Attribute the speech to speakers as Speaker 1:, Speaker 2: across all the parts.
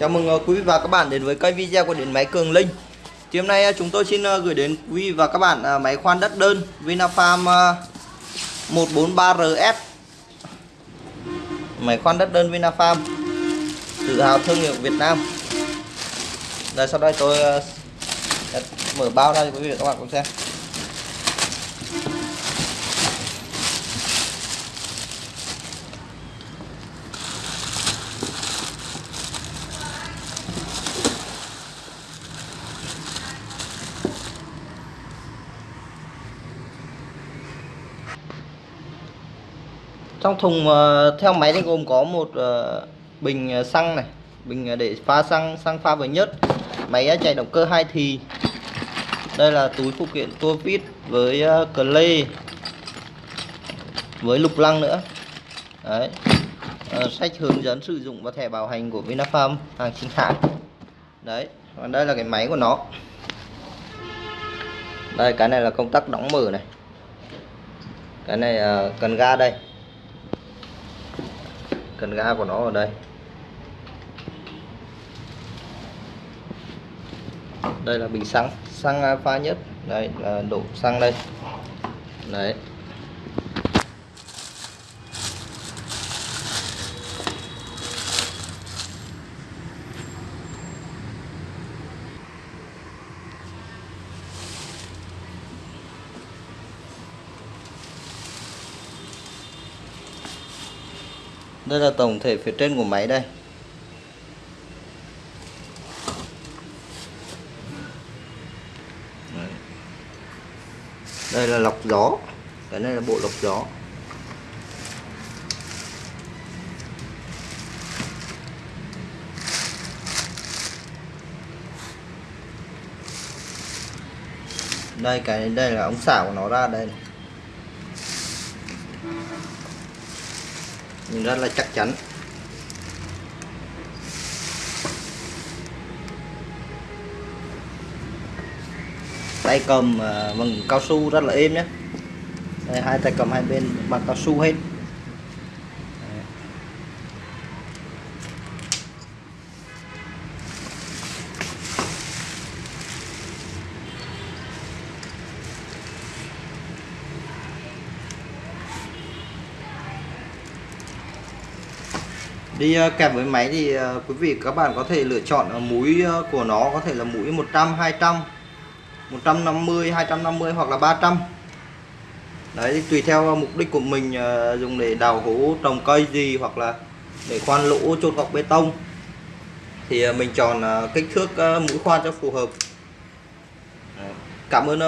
Speaker 1: Chào mừng ờ, quý vị và các bạn đến với kênh video của điện máy Cường Linh. Thì hôm nay ờ, chúng tôi xin ờ, gửi đến quý vị và các bạn máy khoan đất đơn Vinafarm 143RS Máy khoan đất đơn Vinafarm, Tự hào thương hiệu Việt Nam. Đây, sau đây tôi mở bao ra cho quý vị và các bạn cùng xem. Trong thùng ờ, theo máy thì gồm có một ờ, bình ờ, xăng này bình để pha xăng xăng pha với nhớt. Máy chạy động cơ hai thì. Đây là túi phụ kiện tua vít với ờ, cờ lê với lục lăng nữa. Đấy. Ờ, sách hướng dẫn sử dụng và thẻ bảo hành của Vinafarm hàng chính hãng. Đấy còn đây là cái máy của nó. Đây cái này là công tắc đóng mở này. Cái này ờ, cần ga đây cần ga của nó ở đây. Đây là bình xăng xăng pha nhất. Đây là đổ xăng đây. Đấy. Đây là tổng thể phía trên của máy đây. Đây là lọc gió. Cái này là bộ lọc gió. Đây, cái, đây là ống xả của nó ra đây này. Nhìn rất là chắc chắn. Tay cầm ờ, bằng cao su rất là êm nhé. Đây, hai tay cầm hai bên bằng cao su hết. Đi ờ, kèm với máy thì ờ, quý vị các bạn có thể lựa chọn ờ, mũi của nó có thể là mũi 100 200 150 250 hoặc là 300 đấy thì tùy theo mục đích của mình dùng để đào hố trồng cây gì hoặc là để khoan lỗ, chôn gọc bê tông. Thì mình chọn kích thước mũi khoan cho phù hợp. Cảm ơn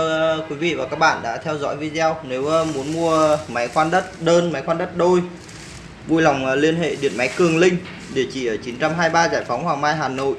Speaker 1: quý vị và các bạn đã theo dõi video. Nếu muốn mua máy khoan đất, đơn máy khoan đất đôi vui lòng à, liên hệ điện máy Cường Linh, địa chỉ ở 923 Giải phóng Hoàng Mai, Hà Nội.